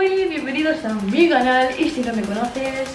Bienvenidos a mi canal y si no me conoces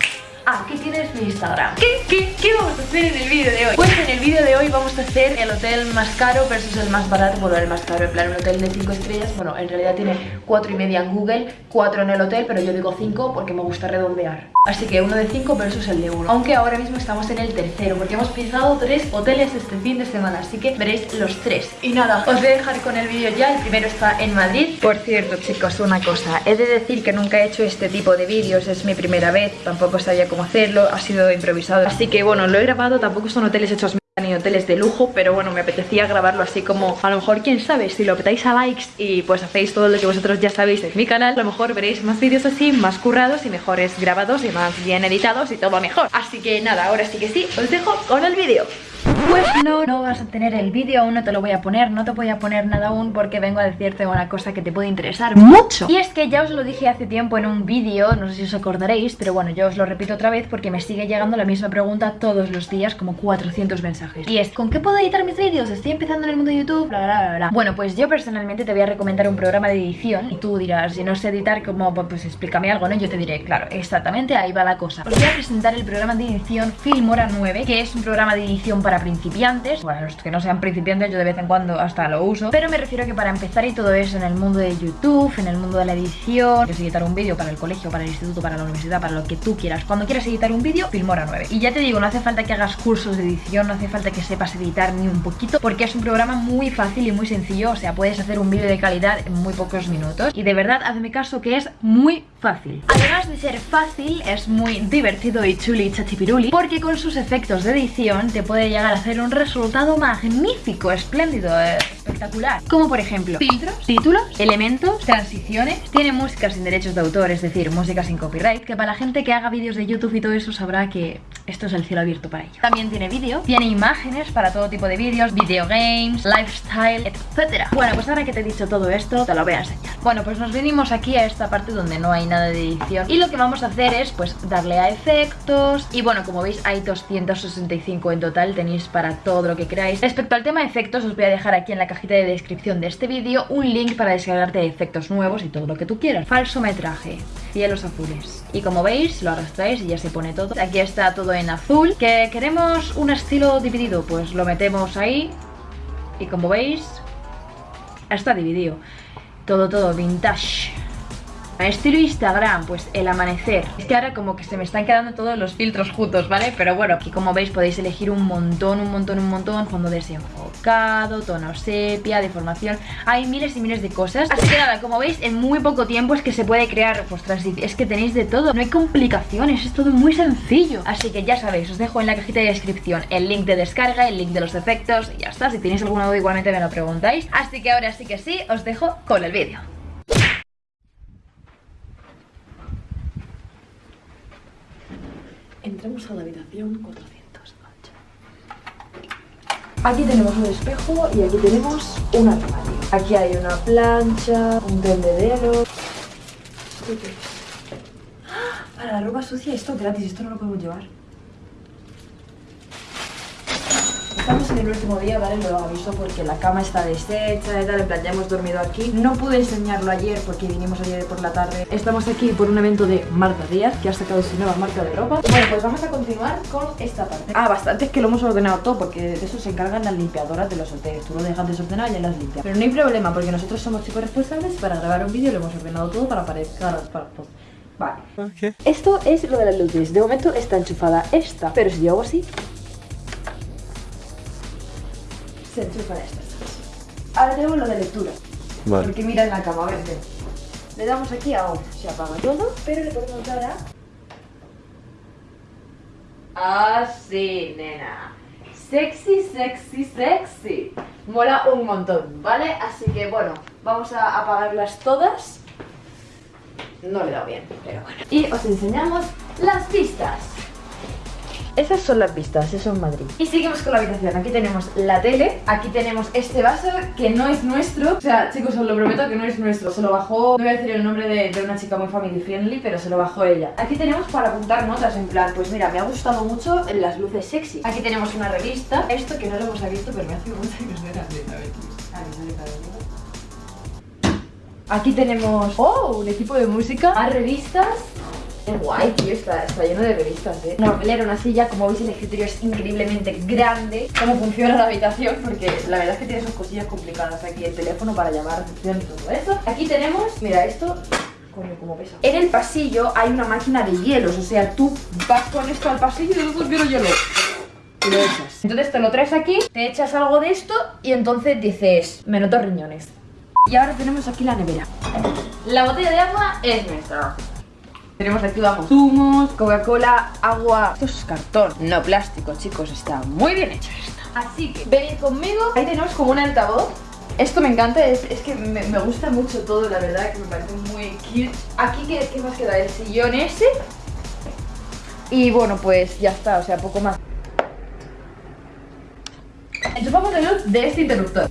aquí tienes mi Instagram ¿Qué, qué, qué vamos a hacer en el vídeo de hoy? Pues en el vídeo de hoy vamos a hacer el hotel más caro versus el más barato. Bueno, el más caro, en plan un hotel de 5 estrellas. Bueno, en realidad tiene 4 y media en Google 4 en el hotel, pero yo digo 5 porque me gusta redondear. Así que uno de 5 versus el de 1 Aunque ahora mismo estamos en el tercero Porque hemos pisado 3 hoteles este fin de semana. Así que veréis los 3 Y nada, os voy a dejar con el vídeo ya. El primero está en Madrid. Por cierto chicos, una cosa. He de decir que nunca he hecho este tipo de vídeos. Es mi primera vez, tampoco sabía cómo hacerlo Ha sido improvisado Así que bueno, lo he grabado Tampoco son hoteles hechos ni hoteles de lujo, pero bueno, me apetecía grabarlo así como, a lo mejor, quién sabe, si lo petáis a likes y pues hacéis todo lo que vosotros ya sabéis en mi canal, a lo mejor veréis más vídeos así, más currados y mejores grabados y más bien editados y todo mejor. Así que nada, ahora sí que sí, os dejo con el vídeo. Pues no, no vas a tener el vídeo, aún no te lo voy a poner, no te voy a poner nada aún porque vengo a decirte una cosa que te puede interesar mucho. Y es que ya os lo dije hace tiempo en un vídeo, no sé si os acordaréis, pero bueno, yo os lo repito otra vez porque me sigue llegando la misma pregunta todos los días, como 400 mensajes. Y es, ¿con qué puedo editar mis vídeos? Estoy empezando en el mundo de YouTube, bla bla bla bla. Bueno, pues yo personalmente te voy a recomendar un programa de edición y tú dirás, si no sé editar, como, pues explícame algo, ¿no? Yo te diré, claro, exactamente, ahí va la cosa Os voy a presentar el programa de edición Filmora 9, que es un programa de edición para principiantes. Bueno, los que no sean principiantes yo de vez en cuando hasta lo uso. Pero me refiero a que para empezar y todo eso en el mundo de YouTube, en el mundo de la edición Que editar un vídeo para el colegio, para el instituto, para la universidad, para lo que tú quieras. Cuando quieras editar un vídeo, Filmora 9 Y ya te digo, no hace falta que hagas cursos de edición, no hace falta que sepas editar ni un poquito Porque es un programa muy fácil y muy sencillo. O sea, puedes hacer un vídeo de calidad en muy pocos minutos. Y de verdad, hazme caso que es muy fácil. Además de ser fácil, es muy divertido y chuli chachipiruli Porque con sus efectos de edición te puede llegar a hacer un resultado magnífico, espléndido, espectacular. Como por ejemplo, filtros, títulos, elementos, transiciones. Tiene música sin derechos de autor, es decir, música sin copyright Que para la gente que haga vídeos de YouTube y todo eso sabrá que esto es el cielo abierto para ello También tiene vídeo, tiene imágenes para todo tipo de vídeos Video games, lifestyle, etcétera. Bueno, pues ahora que te he dicho todo esto, te lo voy a enseñar Bueno, pues nos venimos aquí a esta parte donde no hay nada de edición. Y lo que vamos a hacer es, pues, darle a efectos. Y bueno, como veis hay 265 en total. Tenéis para todo lo que queráis. Respecto al tema de efectos, os voy a dejar aquí en la cajita de descripción de este vídeo Un link para descargarte efectos nuevos y todo lo que tú quieras. Falso metraje, cielos azules. Y como veis, lo arrastráis y ya se pone todo. Aquí está todo en azul. ¿Que queremos un estilo dividido? Pues lo metemos ahí. Y como veis, está dividido Todo, todo vintage Estilo Instagram, pues el amanecer. Es que ahora como que se me están quedando todos los filtros juntos, ¿vale? Pero bueno, aquí como veis podéis elegir un montón, un montón, un montón. Fondo desenfocado, tono sepia, deformación. Hay miles y miles de cosas. Así que nada, como veis, en muy poco tiempo es que se puede crear pues Es que tenéis de todo, no hay complicaciones, es todo muy sencillo. Así que ya sabéis, os dejo en la cajita de descripción el link de descarga, el link de los efectos Y ya está, si tenéis alguna duda igualmente me lo preguntáis. Así que ahora sí que sí, os dejo con el vídeo Entremos a la habitación 408. Aquí tenemos un espejo y aquí tenemos un armario. Aquí hay una plancha, un tendedero. ¡Ah! Para la ropa sucia esto gratis, esto no lo podemos llevar. En el último día, ¿vale? Lo aviso porque la cama está deshecha y tal, en plan, ya hemos dormido aquí. No pude enseñarlo ayer porque vinimos ayer por la tarde. Estamos aquí por un evento de Marta Díaz, que ha sacado su nueva marca de ropa. Bueno, pues vamos a continuar con esta parte. Ah, bastante es que lo hemos ordenado todo porque de eso se encargan las limpiadoras de los hoteles. Tú lo dejas desordenado y ya las limpias. Pero no hay problema porque nosotros somos chicos responsables para grabar un vídeo lo hemos ordenado todo para aparezcar para. Vale. Esto es lo de las luces. De momento está enchufada esta. Pero si yo hago así, se enchufan estas. Ahora tenemos lo de lectura. Vale. Porque mira en la cama, a ver, Le damos aquí a on, se apaga todo, pero le podemos dar a... Así, nena. Sexy, sexy, sexy. Mola un montón, ¿vale? Así que bueno, vamos a apagarlas todas. No le he dado bien, pero bueno. Y os enseñamos las pistas. Esas son las vistas, eso es Madrid. Y seguimos con la habitación, aquí tenemos la tele Aquí tenemos este vaso que no es nuestro. O sea, chicos, os lo prometo que no es nuestro. Se lo bajó, no voy a decir el nombre de, una chica muy family friendly Pero se lo bajó ella. Aquí tenemos para apuntar notas, en plan, pues mira, me ha gustado mucho las luces sexy. Aquí tenemos una revista. Esto que no lo hemos visto, pero me hace mucha ilusión. Aquí tenemos, oh, un equipo de música, más revistas es guay, tío, está, está, lleno de revistas, ¿eh? Una papelera, una silla, como veis el escritorio es increíblemente grande Cómo funciona la habitación, porque la verdad es que tiene sus cosillas complicadas Aquí el teléfono para llamar atención y todo eso Aquí tenemos, mira esto, coño, cómo pesa En el pasillo hay una máquina de hielos, o sea, tú vas con esto al pasillo y después quiero hielo y lo echas. Entonces te lo traes aquí, te echas algo de esto y entonces dices, me noto riñones. Y ahora tenemos aquí la nevera. La botella de agua es nuestra. Tenemos aquí, vamos, zumos, Coca-Cola, agua. Esto es cartón, no plástico, chicos. Está muy bien hecho esto. Así que venid conmigo. Ahí tenemos como un altavoz. Esto me encanta, es, que me, gusta mucho todo, la verdad, que me parece muy cute. Aquí, ¿qué, ¿qué más queda? El sillón ese. Y bueno, pues ya está, o sea, poco más. Enchufamos la luz de este interruptor.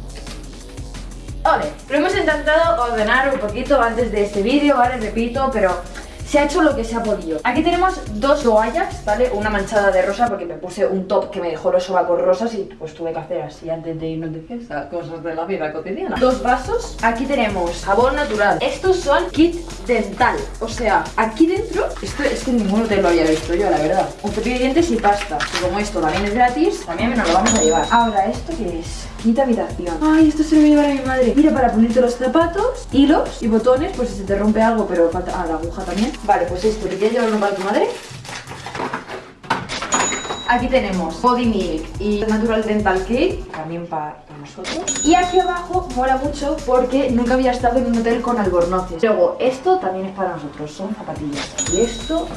Vale, lo hemos intentado ordenar un poquito antes de este vídeo, ¿vale? Repito, pero se ha hecho lo que se ha podido. Aquí tenemos dos toallas, ¿vale? Una manchada de rosa porque me puse un top que me dejó los sobacos rosas Y pues tuve que hacer así antes de irnos de fiesta Cosas de la vida cotidiana. Dos vasos. Aquí tenemos jabón natural. Estos son kit dental. O sea, aquí dentro Esto es que ninguno te lo había visto yo, la verdad. Un cepillo de dientes y pasta Y como esto también es gratis También nos lo vamos a llevar. Ahora, ¿esto qué es? Quinta habitación. Ay, esto se lo voy a llevar a mi madre. Mira, para ponerte los zapatos, hilos y botones Pues si se te rompe algo, pero falta... Ah, la aguja también. Vale, pues esto, ¿te quieres llevarlo para tu madre? Aquí tenemos Body Milk y Natural Dental Cake También para, nosotros. Y aquí abajo mola mucho porque nunca había estado en un hotel con albornoces. Luego, esto también es para nosotros, son zapatillas. Y esto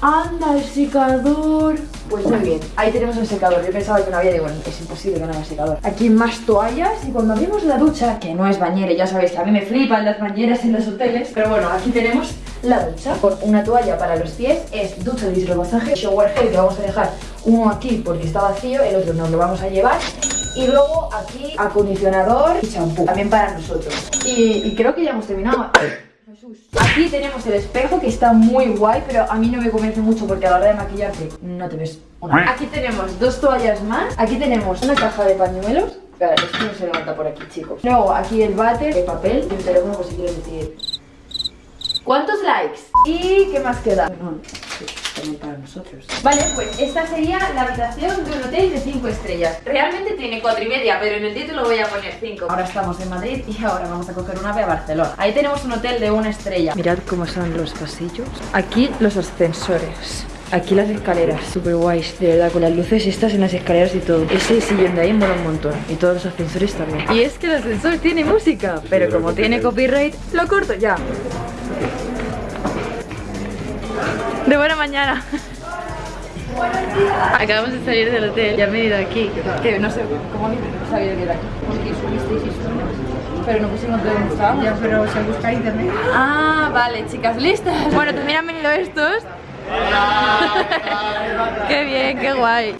¡Anda, el secador! Pues muy bien, ahí tenemos el secador. Yo pensaba que no había, digo, es imposible que no haya secador. Aquí más toallas y cuando abrimos la ducha Que no es bañera, ya sabéis que a mí me flipan las bañeras en los hoteles Pero bueno, aquí tenemos la ducha. Con una toalla para los pies, es ducha de hidromasaje Shower gel que vamos a dejar uno aquí porque está vacío El otro nos lo vamos a llevar. Y luego aquí acondicionador y champú, también para nosotros. Y creo que ya hemos terminado Aquí tenemos el espejo que está muy guay, pero a mí no me convence mucho porque a la hora de maquillarte no te ves una. Aquí tenemos dos toallas más. Aquí tenemos una caja de pañuelos. Claro, esto no se levanta por aquí, chicos. Luego aquí el váter, el papel y un teléfono por si quieres decir. ¿Cuántos likes? ¿Y qué más queda? para nosotros. Vale, pues esta sería la habitación de un hotel de 5 estrellas. Realmente tiene 4 y media, pero en el título voy a poner 5. Ahora estamos en Madrid y ahora vamos a coger una ave a Barcelona. Ahí tenemos un hotel de una estrella. Mirad cómo son los pasillos. Aquí los ascensores. Aquí las escaleras, super guays, de verdad, con las luces estas en las escaleras y todo Ese sillón de ahí mola un montón, y todos los ascensores también Y es que el ascensor tiene música, pero como tiene copyright, lo corto ya de buena mañana. Acabamos de salir del hotel, ya he ido aquí. Que no sé cómo ni sabía que era aquí. Porque subisteis historias. Pero no pusimos dónde estábamos. Ya, pero se busca internet. Ah, vale, chicas, listas. Bueno, también han venido estos. qué bien, qué guay.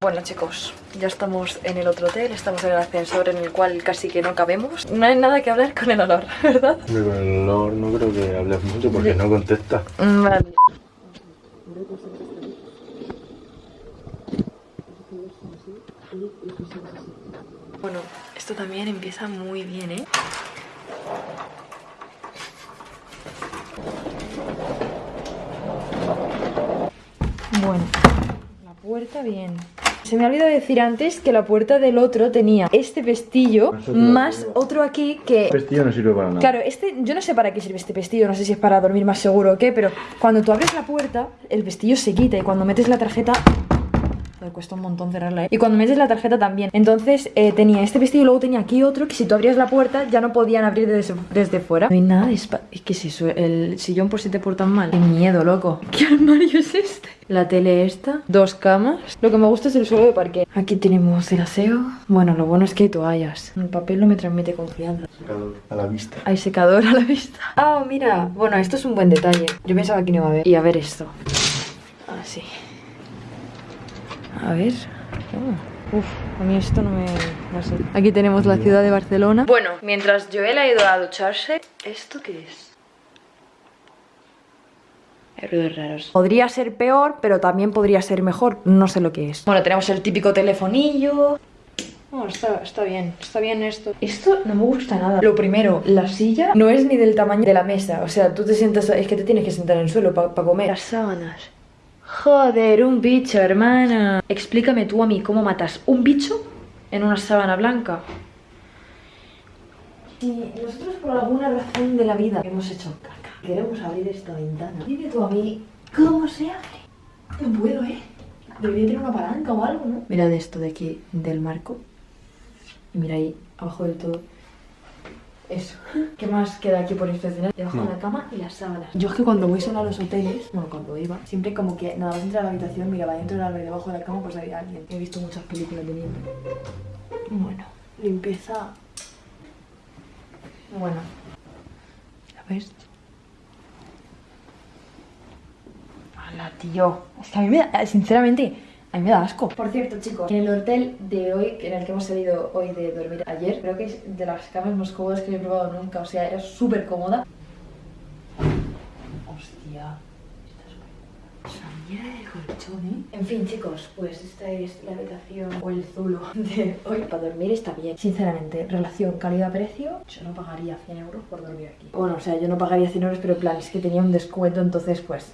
Bueno chicos, ya estamos en el otro hotel, estamos en el ascensor en el cual casi que no cabemos No hay nada que hablar con el olor, ¿verdad? Con el olor no creo que hables mucho porque no contesta mm, Vale Bueno, esto también empieza muy bien, ¿eh? Bueno, la puerta bien se me ha olvidado decir antes que la puerta del otro tenía este pestillo más otro aquí que... El pestillo no sirve para nada. Claro, este, yo no sé para qué sirve este pestillo, no sé si es para dormir más seguro o qué, pero cuando tú abres la puerta, el pestillo se quita y cuando metes la tarjeta me cuesta un montón cerrarla, ¿eh? Y cuando metes la tarjeta también. Entonces eh, tenía este vestido y luego tenía aquí otro Que si tú abrías la puerta ya no podían abrir desde, desde fuera. No hay nada de espacio ¿Qué es eso? El sillón por si te portan mal. Qué miedo, loco. ¿Qué armario es este? La tele esta Dos camas. Lo que me gusta es el suelo de parque. Aquí tenemos el aseo. Bueno, lo bueno es que hay toallas. El papel no me transmite confianza. Secador a la vista. Hay secador a la vista. Ah, mira. Bueno, esto es un buen detalle. Yo pensaba que no iba a haber. Y a ver esto. Así a ver. Oh, uf, a mí esto no me... No sé. Aquí tenemos la ciudad de Barcelona. Bueno, mientras Joel ha ido a ducharse... ¿Esto qué es? Ruidos raros. Podría ser peor, pero también podría ser mejor. No sé lo que es. Bueno, tenemos el típico telefonillo. No, está, está bien, está bien esto. Esto no me gusta nada. Lo primero, la silla no es ni del tamaño de la mesa. O sea, tú te sientas, es que te tienes que sentar en el suelo para comer. Las sábanas. Joder, un bicho, hermana. Explícame tú a mí cómo matas un bicho en una sábana blanca. Si nosotros por alguna razón de la vida hemos hecho caca, queremos abrir esta ventana, dime tú a mí cómo se abre. No puedo, ¿eh? Debería tener una palanca o algo, ¿no? Mirad esto de aquí, del marco. Y mira ahí, abajo del todo. Eso. ¿Qué más queda aquí por inspeccionar? Debajo de la cama y las sábanas. Yo es que cuando voy sola a los hoteles, bueno, cuando iba, siempre como que nada más entrar a la habitación, miraba dentro de la y debajo de la cama, pues había alguien. He visto muchas películas de niño. Bueno, limpieza. Bueno. ¿Ya ves? Hola, tío. Es que a mí me da, sinceramente, a mí me da asco. Por cierto, chicos, en el hotel de hoy, en el que hemos salido hoy de dormir ayer, creo que es de las camas más cómodas que he probado nunca. O sea, era súper cómoda. Hostia. Mierda de colchón, ¿eh? En fin, chicos, pues esta es la habitación o el zulo de hoy. Para dormir está bien. Sinceramente, relación calidad-precio, yo no pagaría 100 euros por dormir aquí. Bueno, o sea, yo no pagaría 100 euros, pero en plan, es que tenía un descuento, entonces pues...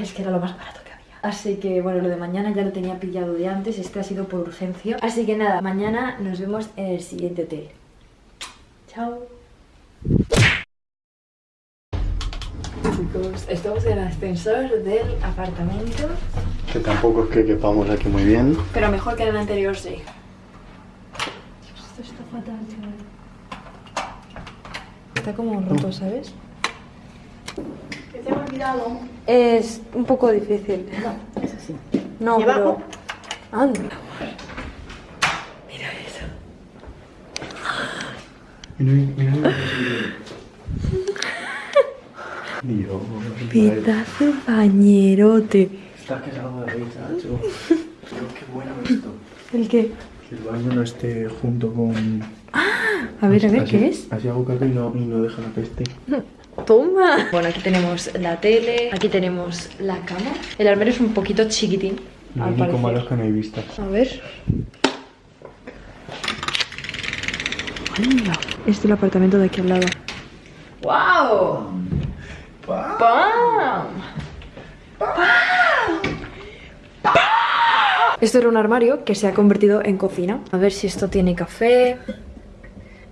Es que era lo más barato. Así que bueno, lo de mañana ya lo tenía pillado de antes, este ha sido por urgencia. Así que nada, mañana nos vemos en el siguiente hotel. Chao. Chicos, estamos en el ascensor del apartamento. Que tampoco es que quepamos aquí muy bien. Pero mejor que en el anterior, sí. Dios, esto está fatal, chaval. Está como roto, ¿sabes? ¿Te hemos olvidado? Es un poco difícil. No, es así. No, ¿Y pero... Anda. Mira eso. Mira, mira, Dios. Pitazo bañerote. Estás que salgo de risa, macho. Dios, qué bueno esto. ¿El qué? Que el baño no esté junto con... A ver, a ver, Así- ¿qué es? Así hago caca y no, y no deja la peste. Toma. Bueno, aquí tenemos la tele, aquí tenemos la cama. El armario es un poquito chiquitín, Lo al único malo es parecer. que no hay vistas. A ver. Este es el apartamento de aquí al lado. ¡Wow! ¡Pam! Esto era un armario que se ha convertido en cocina. A ver si esto tiene café.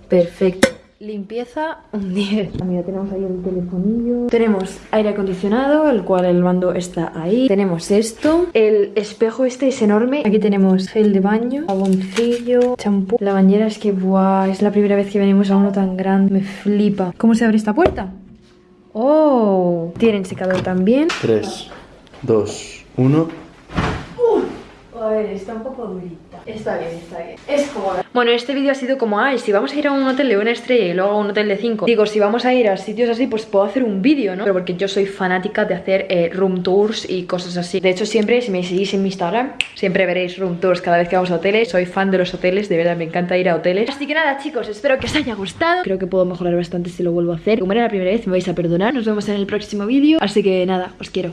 Perfecto. Limpieza, un 10. Mira, tenemos ahí el telefonillo. Tenemos aire acondicionado, el cual el mando está ahí. Tenemos esto. El espejo este es enorme. Aquí tenemos gel de baño, jaboncillo, champú. La bañera es que, buah, es la primera vez que venimos a uno tan grande. Me flipa. ¿Cómo se abre esta puerta? Oh, tienen secador también. 3, 2, 1. A ver, está un poco durita. Está bien, está bien. Es cómoda. Bueno, este vídeo ha sido como, ay, si vamos a ir a un hotel de una estrella y luego a un hotel de cinco. Digo, si vamos a ir a sitios así, pues puedo hacer un vídeo, ¿no? Pero porque yo soy fanática de hacer eh, room tours y cosas así. De hecho, siempre, si me seguís en mi Instagram, siempre veréis room tours cada vez que vamos a hoteles. Soy fan de los hoteles, de verdad, me encanta ir a hoteles. Así que nada, chicos, espero que os haya gustado. Creo que puedo mejorar bastante si lo vuelvo a hacer. Como era la primera vez, me vais a perdonar. Nos vemos en el próximo vídeo. Así que nada, os quiero.